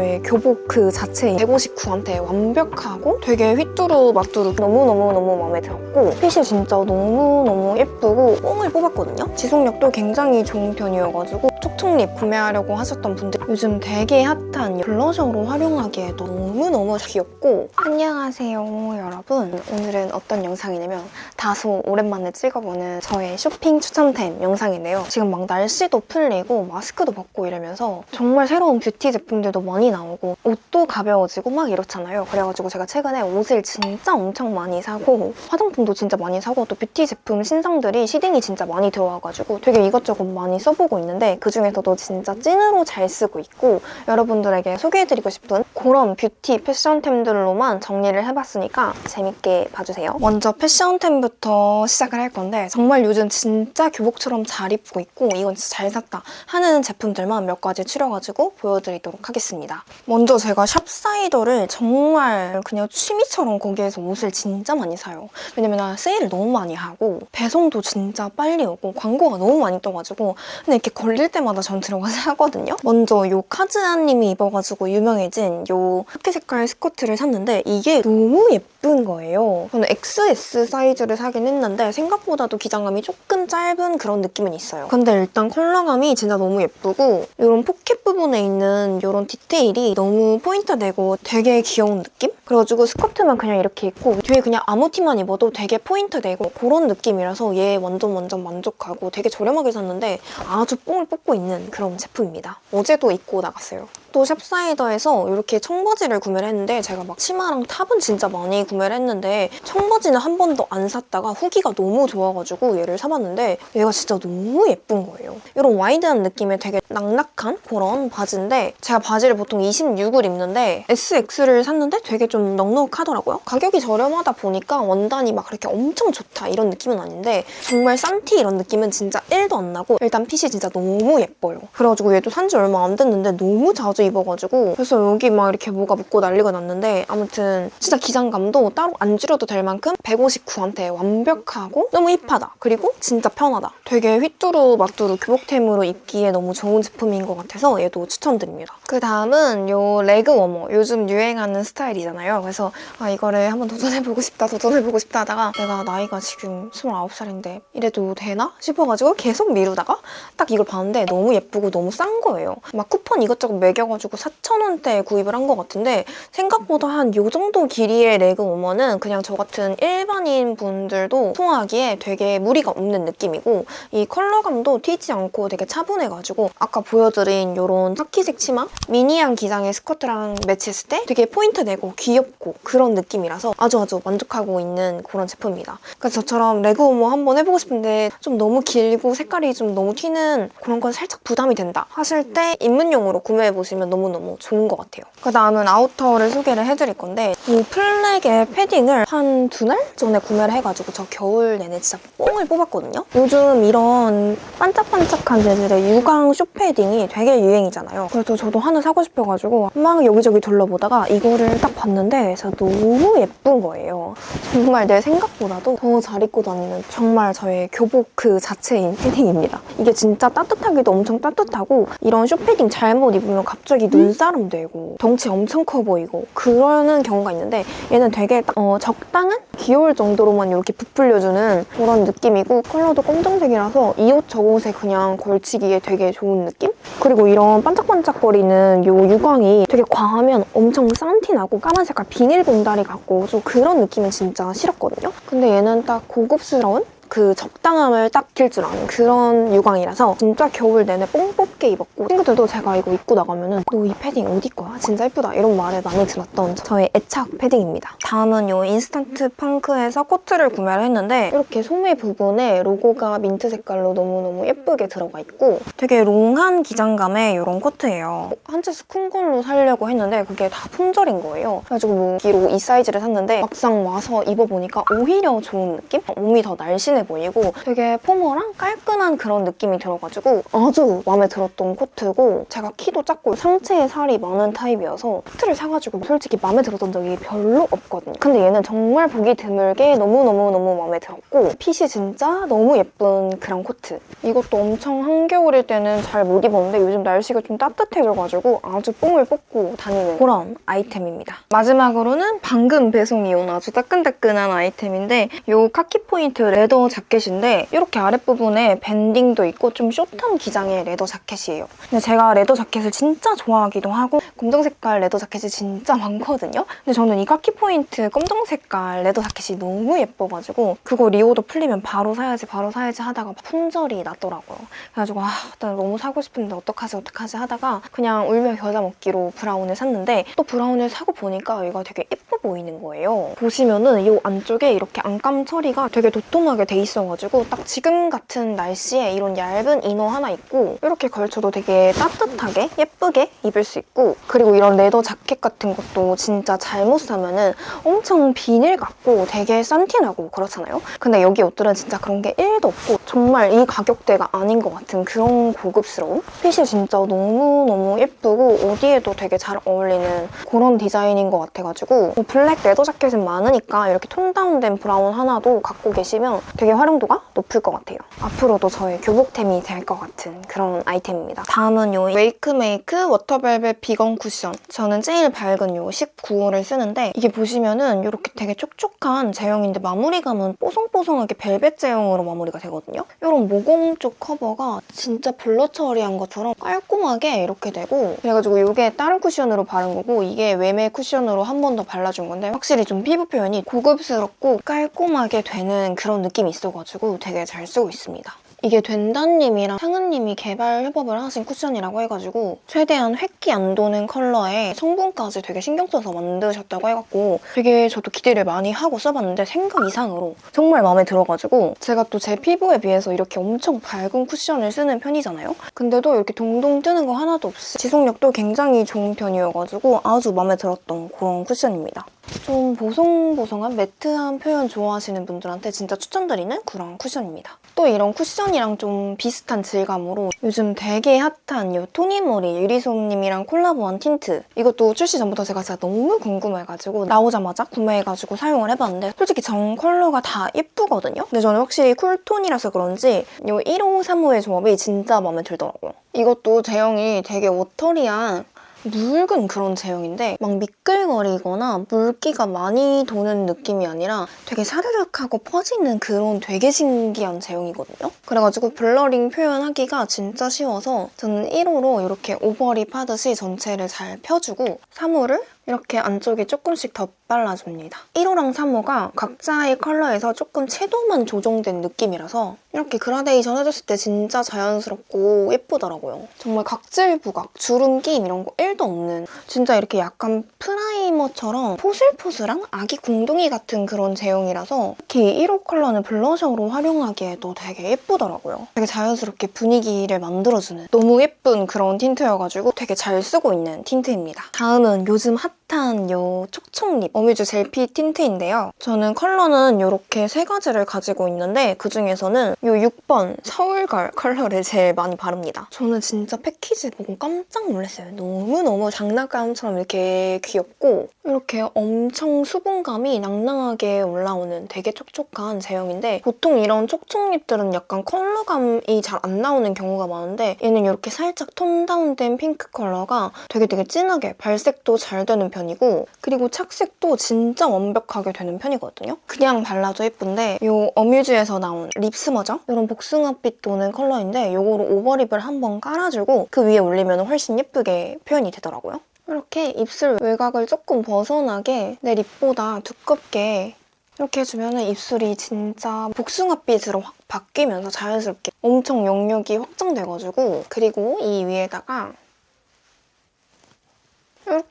저의 교복 그 자체인 159한테 완벽하고 되게 휘뚜루 마뚜루 너무너무너무 마음에 들었고 핏이 진짜 너무너무 예쁘고 뽕을 뽑았거든요. 지속력도 굉장히 좋은 편이어가지고 촉촉립 구매하려고 하셨던 분들 요즘 되게 핫한 블러셔로 활용하기에 너무너무 귀엽고 안녕하세요 여러분 오늘은 어떤 영상이냐면 다소 오랜만에 찍어보는 저의 쇼핑 추천템 영상인데요 지금 막 날씨도 풀리고 마스크도 벗고 이러면서 정말 새로운 뷰티 제품들도 많이 나오고 옷도 가벼워지고 막 이렇잖아요 그래가지고 제가 최근에 옷을 진짜 엄청 많이 사고 화장품도 진짜 많이 사고 또 뷰티 제품 신상들이 seeding이 진짜 많이 들어와가지고 되게 이것저것 많이 써보고 있는데 그중에서도 진짜 찐으로 잘 쓰고 있고 여러분들에게 소개해드리고 싶은 그런 뷰티 패션템들로만 정리를 해봤으니까 재밌게 봐주세요. 먼저 패션템부터 시작을 할 건데 정말 요즘 진짜 교복처럼 잘 입고 있고 이건 진짜 잘 샀다 하는 제품들만 몇 가지 추려가지고 보여드리도록 하겠습니다. 먼저 제가 샵사이더를 정말 그냥 취미처럼 거기에서 옷을 진짜 많이 사요. 왜냐면 세일을 너무 많이 하고 배송도 진짜 빨리 오고 광고가 너무 많이 떠가지고 근데 이렇게 걸릴 때마다 전 들어가서 하거든요. 먼저 요 카즈하님이 입어가지고 유명해진 요 카키 색깔 스커트를 샀는데 이게 너무 예쁜 거예요. 저는 XS 사이즈를 사긴 했는데 생각보다도 기장감이 조금 짧은 그런 느낌은 있어요. 근데 일단 컬러감이 진짜 너무 예쁘고 이런 포켓 부분에 있는 이런 디테일 이 너무 포인트 되고 되게 귀여운 느낌? 그래가지고 스커트만 그냥 이렇게 입고 위에 그냥 아무 티만 입어도 되게 포인트 되고 그런 느낌이라서 얘 완전 완전 만족하고 되게 저렴하게 샀는데 아주 뽕을 뽑고 있는 그런 제품입니다. 어제도 입고 나갔어요. 또 샵사이더에서 이렇게 청바지를 구매를 했는데 제가 막 치마랑 탑은 진짜 많이 구매를 했는데 청바지는 한 번도 안 샀다가 후기가 너무 좋아가지고 얘를 사봤는데 얘가 진짜 너무 예쁜 거예요. 이런 와이드한 느낌의 되게 낙낙한 그런 바지인데 제가 바지를 보통 26을 입는데 SX를 샀는데 되게 좀 넉넉하더라고요. 가격이 저렴하다 보니까 원단이 막 그렇게 엄청 좋다 이런 느낌은 아닌데 정말 싼티 이런 느낌은 진짜 1도 안 나고 일단 핏이 진짜 너무 예뻐요. 그래가지고 얘도 산 지 얼마 안 됐는데 너무 자주 입어가지고 그래서 여기 막 이렇게 뭐가 붙고 난리가 났는데 아무튼 진짜 기장감도 따로 안 줄여도 될 만큼 159한테 완벽하고 너무 힙하다. 그리고 진짜 편하다. 되게 휘뚜루 마뚜루 교복템으로 입기에 너무 좋은 제품인 것 같아서 얘도 추천드립니다. 그 다음은 요 레그 워머. 요즘 유행하는 스타일이잖아요. 그래서 아 이거를 한번 도전해보고 싶다 도전해보고 싶다 하다가 내가 나이가 지금 29살인데 이래도 되나? 싶어가지고 계속 미루다가 딱 이걸 봤는데 너무 예쁘고 너무 싼 거예요. 막 쿠폰 이것저것 매겨 가지고 4,000원대에 구입을 한 것 같은데 생각보다 한 요 정도 길이의 leg warmer는 그냥 저 같은 일반인 분들도 소화하기에 되게 무리가 없는 느낌이고 이 컬러감도 튀지 않고 되게 차분해가지고 아까 보여드린 이런 카키색 치마 미니한 기장의 스커트랑 매치했을 때 되게 포인트 되고 귀엽고 그런 느낌이라서 아주 아주 만족하고 있는 그런 제품입니다. 그래서 저처럼 leg warmer 한번 해보고 싶은데 좀 너무 길고 색깔이 좀 너무 튀는 그런 건 살짝 부담이 된다 하실 때 입문용으로 구매해보시면 너무너무 좋은 것 같아요. 그 다음은 outer를 소개를 해드릴 건데 이 플렉의 패딩을 한두달 전에 구매를 해가지고 저 겨울 내내 진짜 뽕을 뽑았거든요. 요즘 이런 반짝반짝한 재질의 유광 쇼 패딩이 되게 유행이잖아요. 그래서 저도 하나 사고 싶어가지고 막 여기저기 둘러보다가 이거를 딱 봤는데 진짜 너무 예쁜 거예요. 정말 내 생각보다도 더 잘 입고 다니는 정말 저의 교복 그 자체인 패딩입니다. 이게 진짜 따뜻하기도 엄청 따뜻하고 이런 쇼 패딩 잘못 입으면 갑자기 눈사람 되고 덩치 엄청 커 보이고 그러는 경우가 있는데 얘는 되게 딱, 어, 적당한 귀여울 정도로만 이렇게 부풀려주는 그런 느낌이고 컬러도 검정색이라서 이 옷 저 옷에 그냥 걸치기에 되게 좋은 느낌? 그리고 이런 반짝반짝거리는 이 유광이 되게 과하면 엄청 싼 티 나고 까만 색깔 비닐 봉다리 같고 좀 그런 느낌은 진짜 싫었거든요? 근데 얘는 딱 고급스러운 그 적당함을 딱 지킬 줄 아는 그런 유광이라서 진짜 겨울 내내 뽕 뽑게 입었고 친구들도 제가 이거 입고 나가면 은 너 이 패딩 어디 거야? 진짜 예쁘다 이런 말을 많이 들었던 저의 애착 패딩입니다. 다음은 이 인스턴트 펑크에서 코트를 구매를 했는데 이렇게 소매 부분에 로고가 민트 색깔로 너무너무 예쁘게 들어가 있고 되게 long한 기장감의 이런 코트예요. 한 치수 큰 걸로 사려고 했는데 그게 다 품절인 거예요. 그래가지고 무기로 이 사이즈를 샀는데 막상 와서 입어보니까 오히려 좋은 느낌? 몸이 더 날씬해 튼튼해 보이고 되게 포멀한 깔끔한 그런 느낌이 들어가지고 아주 마음에 들었던 코트고 제가 키도 작고 상체에 살이 많은 타입이어서 코트를 사가지고 솔직히 마음에 들었던 적이 별로 없거든요. 근데 얘는 정말 보기 드물게 너무너무너무 마음에 들었고 핏이 진짜 너무 예쁜 그런 코트. 이것도 엄청 한겨울일 때는 잘 못 입었는데 요즘 날씨가 좀 따뜻해져가지고 아주 뽕을 뽑고 다니는 그런 아이템입니다. 마지막으로는 방금 배송이 온 아주 따끈따끈한 아이템인데 이 카키 포인트 leather jacket인데 이렇게 아랫부분에 밴딩도 있고 좀 숏한 기장의 leather jacket이에요. 근데 제가 leather jacket을 진짜 좋아하기도 하고 검정 색깔 leather jacket이 진짜 많거든요. 근데 저는 이 카키 포인트 검정 색깔 leather 자켓이 너무 예뻐가지고 그거 reorder 풀리면 바로 사야지 바로 사야지 하다가 품절이 났더라고요. 그래가지고 아, 나 너무 사고 싶은데 어떡하지 어떡하지 하다가 그냥 울며 겨자 먹기로 브라운을 샀는데 또 브라운을 사고 보니까 얘가 되게 예뻐 보이는 거예요. 보시면은 이 안쪽에 이렇게 안감 처리가 되게 도톰하게 돼 있어가지고 딱 지금 같은 날씨에 이런 얇은 inner 하나 입고 이렇게 걸쳐도 되게 따뜻하게 예쁘게 입을 수 있고 그리고 이런 leather 자켓 같은 것도 진짜 잘못 사면 은 엄청 비닐 같고 되게 싼티나고 그렇잖아요. 근데 여기 옷들은 진짜 그런 게 1도 없고 정말 이 가격대가 아닌 것 같은 그런 고급스러움? 핏이 진짜 너무너무 예쁘고 어디에도 되게 잘 어울리는 그런 디자인인 것 같아가지고 뭐 블랙 leather 자켓은 많으니까 이렇게 tone down된 브라운 하나도 갖고 계시면 되게 활용도가 높을 것 같아요. 앞으로도 저의 교복템이 될 것 같은 그런 아이템입니다. 다음은 요 웨이크메이크 워터벨벳 비건 쿠션. 저는 제일 밝은 요 19호를 쓰는데 이게 보시면은 이렇게 되게 촉촉한 제형인데 마무리감은 뽀송뽀송하게 벨벳 제형으로 마무리가 되거든요. 이런 모공 쪽 커버가 진짜 blur 처리한 것처럼 깔끔하게 이렇게 되고 그래가지고 이게 다른 쿠션으로 바른 거고 이게 외메 쿠션으로 한 번 더 발라준 건데 확실히 좀 피부 표현이 고급스럽고 깔끔하게 되는 그런 느낌이 있어 가지고 되게 잘 쓰고 있습니다. 이게 된다님이랑 상은님이 개발 협업을 하신 쿠션이라고 해가지고 최대한 획기 안 도는 컬러에 성분까지 되게 신경 써서 만드셨다고 해갖고 되게 저도 기대를 많이 하고 써봤는데 생각 이상으로 정말 마음에 들어가지고 제가 또 제 피부에 비해서 이렇게 엄청 밝은 쿠션을 쓰는 편이잖아요. 근데도 이렇게 동동 뜨는 거 하나도 없이 지속력도 굉장히 좋은 편이어가지고 아주 마음에 들었던 그런 쿠션입니다. 좀 보송보송한 매트한 표현 좋아하시는 분들한테 진짜 추천드리는 그런 쿠션입니다. 또 이런 쿠션 이랑 좀 비슷한 질감으로 요즘 되게 핫한 이 토니모리 유리솜님이랑 콜라보한 틴트 이것도 출시 전부터 제가 진짜 너무 궁금해가지고 나오자마자 구매해가지고 사용을 해봤는데 솔직히 전 컬러가 다 예쁘거든요? 근데 저는 확실히 cool tone이라서 그런지 이 1호, 3호의 조합이 진짜 마음에 들더라고요. 이것도 제형이 되게 watery한 묽은 그런 제형인데 막 미끌거리거나 물기가 많이 도는 느낌이 아니라 되게 사르륵하고 퍼지는 그런 되게 신기한 제형이거든요. 그래가지고 blurring 표현하기가 진짜 쉬워서 저는 1호로 이렇게 overlip 하듯이 전체를 잘 펴주고 3호를 이렇게 안쪽에 조금씩 덧 발라줍니다. 1호랑 3호가 각자의 컬러에서 조금 채도만 조정된 느낌이라서 이렇게 그라데이션 해줬을 때 진짜 자연스럽고 예쁘더라고요. 정말 각질 부각, 주름 끼임 이런 거 1도 없는 진짜 이렇게 약간 primer처럼 포슬포슬한 아기 궁둥이 같은 그런 제형이라서 특히 1호 컬러는 블러셔로 활용하기에도 되게 예쁘더라고요. 되게 자연스럽게 분위기를 만들어주는 너무 예쁜 그런 틴트여가지고 되게 잘 쓰고 있는 틴트입니다. 다음은 요즘 핫 한 요 촉촉 lip 어뮤즈 젤피 틴트인데요. 저는 컬러는 이렇게 세 가지를 가지고 있는데 그중에서는 요 6번 서울걸 컬러를 제일 많이 바릅니다. 저는 진짜 패키지 보고 깜짝 놀랐어요. 너무너무 장난감처럼 이렇게 귀엽고 이렇게 엄청 수분감이 낭낭하게 올라오는 되게 촉촉한 제형인데 보통 이런 촉촉 lip들은 약간 컬러감이 잘 안 나오는 경우가 많은데 얘는 이렇게 살짝 tone down된 핑크 컬러가 되게 되게 진하게 발색도 잘 되는 편 이고 그리고 착색도 진짜 완벽하게 되는 편이거든요. 그냥 발라도 예쁜데 이 어뮤즈에서 나온 립스머죠? 이런 복숭아빛 도는 컬러인데 이거로 오버립을 한번 깔아주고 그 위에 올리면 훨씬 예쁘게 표현이 되더라고요. 이렇게 입술 외곽을 조금 벗어나게 내 립보다 두껍게 이렇게 해주면 입술이 진짜 복숭아빛으로 확 바뀌면서 자연스럽게 엄청 영역이 확장돼가지고 그리고 이 위에다가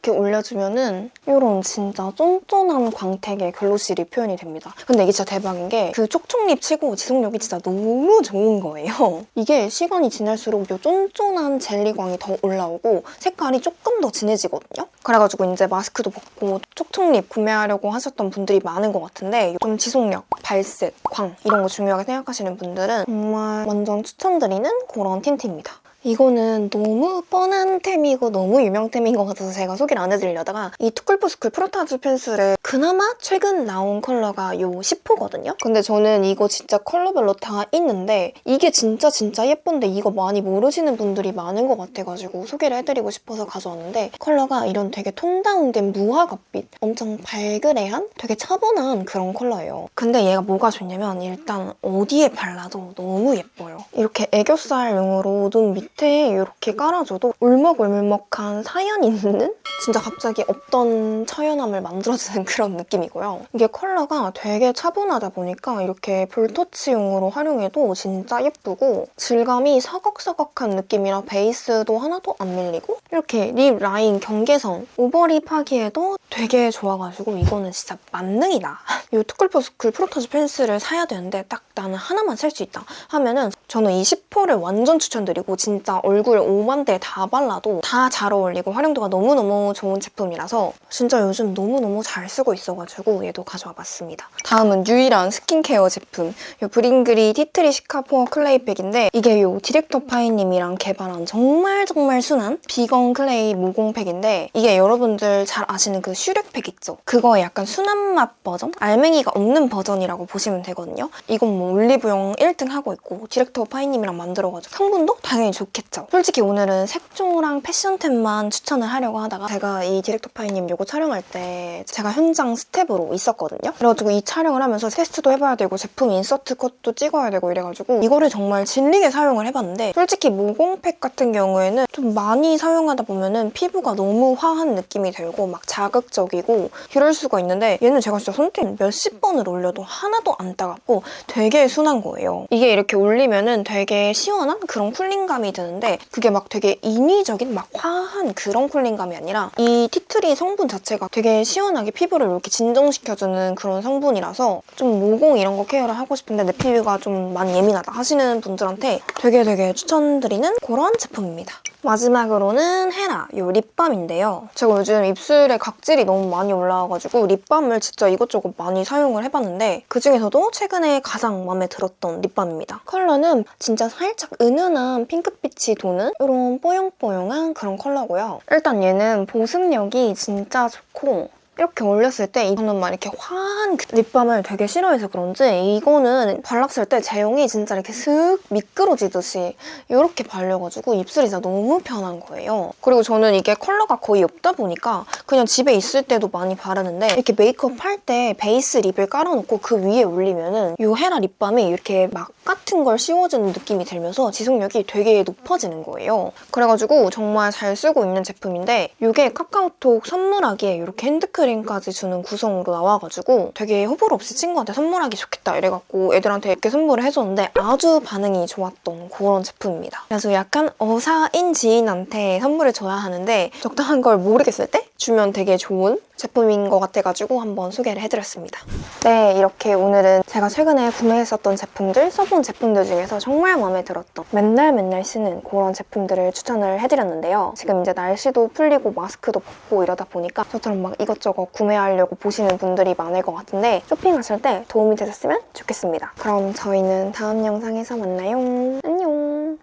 이렇게 올려주면은 이런 진짜 쫀쫀한 광택의 글로시 립 표현이 됩니다. 근데 이게 진짜 대박인 게 그 촉촉립 치고 지속력이 진짜 너무 좋은 거예요. 이게 시간이 지날수록 이 쫀쫀한 젤리광이 더 올라오고 색깔이 조금 더 진해지거든요. 그래가지고 이제 마스크도 벗고 촉촉립 구매하려고 하셨던 분들이 많은 것 같은데 좀 지속력, 발색, 광 이런 거 중요하게 생각하시는 분들은 정말 완전 추천드리는 그런 틴트입니다. 이거는 너무 뻔한 템이고 너무 유명템인 것 같아서 제가 소개를 안 해드리려다가 이 투쿨포스쿨 프로타주 펜슬의 그나마 최근 나온 컬러가 요 10호거든요? 근데 저는 이거 진짜 컬러별로 다 있는데 이게 진짜 진짜 예쁜데 이거 많이 모르시는 분들이 많은 것 같아가지고 소개를 해드리고 싶어서 가져왔는데 컬러가 이런 되게 tone down된 무화과빛 엄청 발그레한 되게 차분한 그런 컬러예요. 근데 얘가 뭐가 좋냐면 일단 어디에 발라도 너무 예뻐요. 이렇게 애교살용으로 눈 밑에 이렇게 깔아줘도 울먹울먹한 사연 있는 진짜 갑자기 없던 처연함을 만들어주는 그런 느낌이고요. 이게 컬러가 되게 차분하다 보니까 이렇게 볼터치용으로 활용해도 진짜 예쁘고 질감이 서걱서걱한 느낌이라 베이스도 하나도 안 밀리고 이렇게 lip line 경계선 overlip 하기에도 되게 좋아가지고 이거는 진짜 만능이다. 이 투쿨포스쿨 프로타주 펜슬을 사야 되는데 딱 나는 하나만 살 수 있다 하면은 저는 이 10호를 완전 추천드리고 진짜 얼굴 오만 데 다 발라도 다 잘 어울리고 활용도가 너무너무 좋은 제품이라서 진짜 요즘 너무너무 잘 쓰고 있어가지고 얘도 가져와 봤습니다. 다음은 유일한 스킨케어 제품 이 브링그린 티트리 시카 포어 클레이 팩인데 이게 이 디렉터 파이님이랑 개발한 정말 정말 순한 비건 clay 모공팩인데 이게 여러분들 잘 아시는 그 슈렉팩 있죠? 그거의 약간 순한 맛 버전? 알맹이가 없는 버전이라고 보시면 되거든요. 이건 뭐 올리브영 1등 하고 있고 디렉터 파이님이랑 만들어가지고 성분도 당연히 좋 겠죠. 솔직히 오늘은 색조랑 패션템만 추천을 하려고 하다가 제가 이 디렉터 파이님 이거 촬영할 때 제가 현장 스태프로 있었거든요. 그래가지고 이 촬영을 하면서 테스트도 해봐야 되고 제품 insert 컷도 찍어야 되고 이래가지고 이거를 정말 질리게 사용을 해봤는데 솔직히 모공팩 같은 경우에는 좀 많이 사용하다 보면은 피부가 너무 화한 느낌이 들고 막 자극적이고 이럴 수가 있는데 얘는 제가 진짜 손등 몇십 번을 올려도 하나도 안 따갑고 되게 순한 거예요. 이게 이렇게 올리면은 되게 시원한 그런 쿨링감이 드는데 그게 막 되게 인위적인 막 화한 그런 쿨링감이 아니라 이 티트리 성분 자체가 되게 시원하게 피부를 이렇게 진정시켜주는 그런 성분이라서 좀 모공 이런 거 케어를 하고 싶은데 내 피부가 좀 많이 예민하다 하시는 분들한테 되게 되게 추천드리는 그런 제품입니다. 마지막으로는 헤라 이 립밤인데요. 제가 요즘 입술에 각질이 너무 많이 올라와가지고 립밤을 진짜 이것저것 많이 사용을 해봤는데 그중에서도 최근에 가장 마음에 들었던 립밤입니다. 컬러는 진짜 살짝 은은한 핑크빛 이 도는 이런 뽀용뽀용한 그런 컬러고요. 일단 얘는 보습력이 진짜 좋고 이렇게 올렸을 때 저는 막 이렇게 화한 그 립밤을 되게 싫어해서 그런지 이거는 발랐을 때 제형이 진짜 이렇게 슥 미끄러지듯이 이렇게 발려가지고 입술이 진짜 너무 편한 거예요. 그리고 저는 이게 컬러가 거의 없다 보니까 그냥 집에 있을 때도 많이 바르는데 이렇게 메이크업 할 때 베이스 lip을 깔아놓고 그 위에 올리면 은 이 헤라 립밤이 이렇게 막 같은 걸 씌워주는 느낌이 들면서 지속력이 되게 높아지는 거예요. 그래가지고 정말 잘 쓰고 있는 제품인데 이게 카카오톡 선물하기에 이렇게 핸드 크림까지 주는 구성으로 나와가지고 되게 호불호 없이 친구한테 선물하기 좋겠다 이래갖고 애들한테 이렇게 선물을 해줬는데 아주 반응이 좋았던 그런 제품입니다. 그래서 약간 어사인 지인한테 선물을 줘야 하는데 적당한 걸 모르겠을 때 주면 되게 좋은 제품인 것 같아가지고 한번 소개를 해드렸습니다. 네, 이렇게 오늘은 제가 최근에 구매했었던 제품들, 써본 제품들 중에서 정말 마음에 들었던 맨날 맨날 쓰는 그런 제품들을 추천을 해드렸는데요. 지금 이제 날씨도 풀리고 마스크도 벗고 이러다 보니까 저처럼 막 이것저것 구매하려고 보시는 분들이 많을 것 같은데 쇼핑하실 때 도움이 되셨으면 좋겠습니다. 그럼 저희는 다음 영상에서 만나요. 안녕!